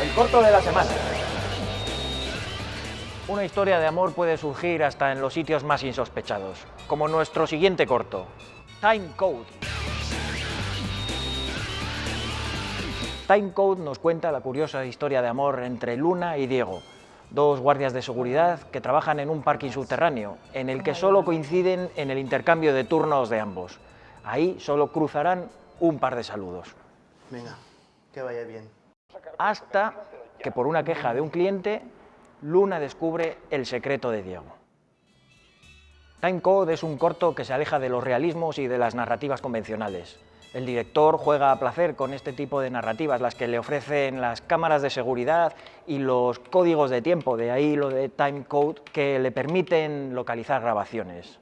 el corto de la semana. Una historia de amor puede surgir hasta en los sitios más insospechados, como nuestro siguiente corto, Time Code. Time Code nos cuenta la curiosa historia de amor entre Luna y Diego, dos guardias de seguridad que trabajan en un parking subterráneo, en el que solo coinciden en el intercambio de turnos de ambos. Ahí solo cruzarán un par de saludos. Venga, que vaya bien. Hasta que por una queja de un cliente, Luna descubre el secreto de Diego. Time Code es un corto que se aleja de los realismos y de las narrativas convencionales. El director juega a placer con este tipo de narrativas, las que le ofrecen las cámaras de seguridad y los códigos de tiempo, de ahí lo de time code, que le permiten localizar grabaciones.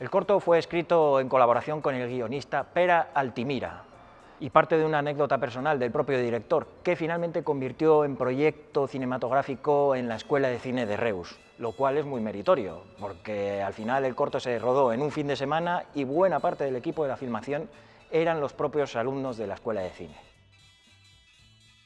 El corto fue escrito en colaboración con el guionista Pera Altimira y parte de una anécdota personal del propio director, que finalmente convirtió en proyecto cinematográfico en la Escuela de Cine de Reus, lo cual es muy meritorio, porque al final el corto se rodó en un fin de semana y buena parte del equipo de la filmación eran los propios alumnos de la Escuela de Cine.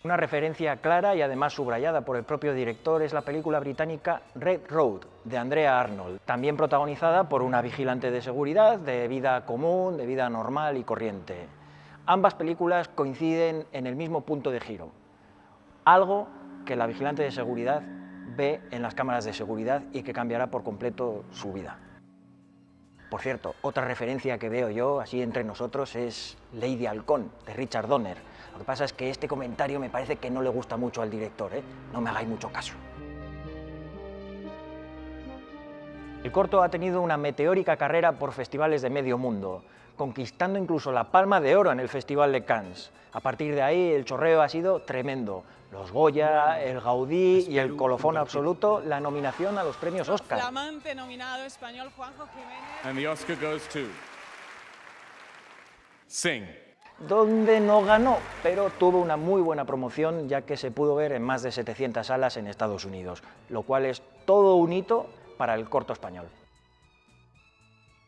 Una referencia clara y además subrayada por el propio director es la película británica Red Road, de Andrea Arnold, también protagonizada por una vigilante de seguridad de vida común, de vida normal y corriente. Ambas películas coinciden en el mismo punto de giro, algo que la vigilante de seguridad ve en las cámaras de seguridad y que cambiará por completo su vida. Por cierto, otra referencia que veo yo, así entre nosotros, es Lady Halcón, de Richard Donner. Lo que pasa es que este comentario me parece que no le gusta mucho al director, ¿eh? no me hagáis mucho caso. El corto ha tenido una meteórica carrera por festivales de medio mundo, conquistando incluso la Palma de Oro en el Festival de Cannes. A partir de ahí el chorreo ha sido tremendo. Los Goya, el Gaudí y el colofón absoluto, la nominación a los premios Oscar. Flamante nominado español Juanjo Jiménez. And the Oscar goes to Sing. donde no ganó, pero tuvo una muy buena promoción ya que se pudo ver en más de 700 salas en Estados Unidos, lo cual es todo un hito para el corto español.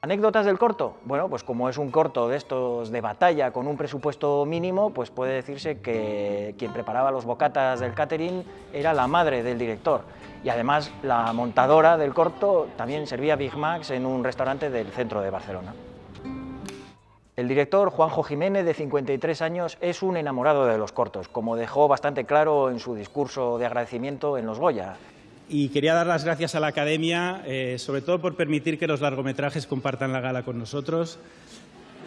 ¿Anécdotas del corto? Bueno, pues como es un corto de estos de batalla con un presupuesto mínimo, pues puede decirse que quien preparaba los bocatas del catering era la madre del director. Y además la montadora del corto también servía Big Macs en un restaurante del centro de Barcelona. El director, Juanjo Jiménez, de 53 años, es un enamorado de los cortos, como dejó bastante claro en su discurso de agradecimiento en Los Goya. Y quería dar las gracias a la Academia, eh, sobre todo por permitir que los largometrajes compartan la gala con nosotros.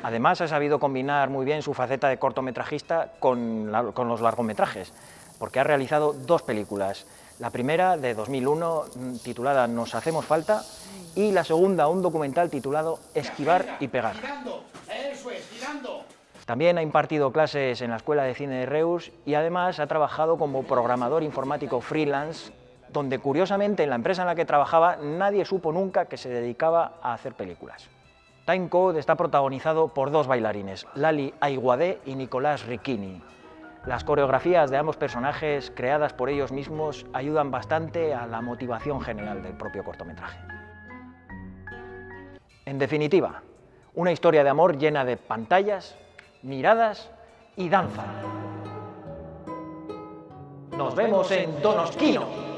Además, ha sabido combinar muy bien su faceta de cortometrajista con, la- con los largometrajes, porque ha realizado dos películas. La primera, de 2001, mm, titulada Nos hacemos falta, y la segunda, un documental titulado Esquivar y pegar. También ha impartido clases en la Escuela de Cine de Reus y además ha trabajado como programador informático freelance, donde curiosamente en la empresa en la que trabajaba nadie supo nunca que se dedicaba a hacer películas. Time Code está protagonizado por dos bailarines, Lali Aiguadé y Nicolás Ricchini. Las coreografías de ambos personajes, creadas por ellos mismos, ayudan bastante a la motivación general del propio cortometraje. En definitiva, una historia de amor llena de pantallas, miradas y danza. Nos vemos en Donosquino.